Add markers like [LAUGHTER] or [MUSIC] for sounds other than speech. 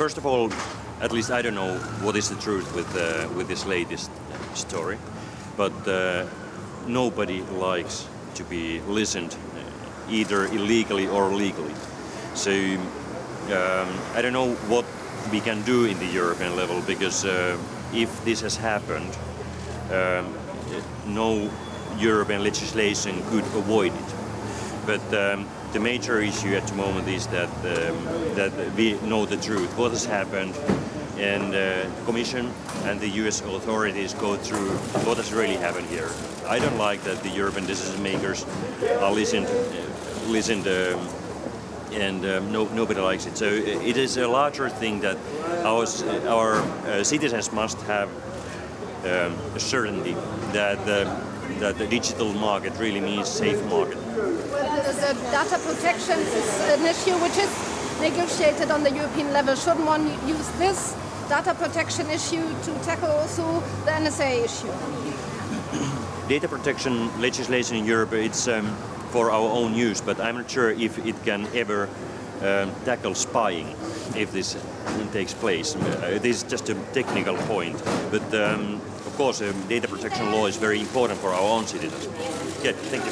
first of all, at least I don't know what is the truth with uh, with this latest story, but uh, nobody likes to be listened uh, either illegally or legally. So um, I don't know what we can do in the European level because uh, if this has happened, um, no European legislation could avoid it. But um, the major issue at the moment is that um, that we know the truth, what has happened, and uh, the Commission and the US authorities go through what has really happened here. I don't like that the European decision makers are listened, uh, listened um, and um, no, nobody likes it. So it is a larger thing that our, our uh, citizens must have um, certainty that, that the digital market really means safe market. Well, The data protection is an issue which is negotiated on the European level. Shouldn't one use this data protection issue to tackle also the NSA issue? [COUGHS] Data protection legislation in Europe, it's um, for our own use, but I'm not sure if it can ever um, tackle spying if this takes place. Uh, this is just a technical point, but um, of course um, data protection law is very important for our own citizens. Okay, thank you.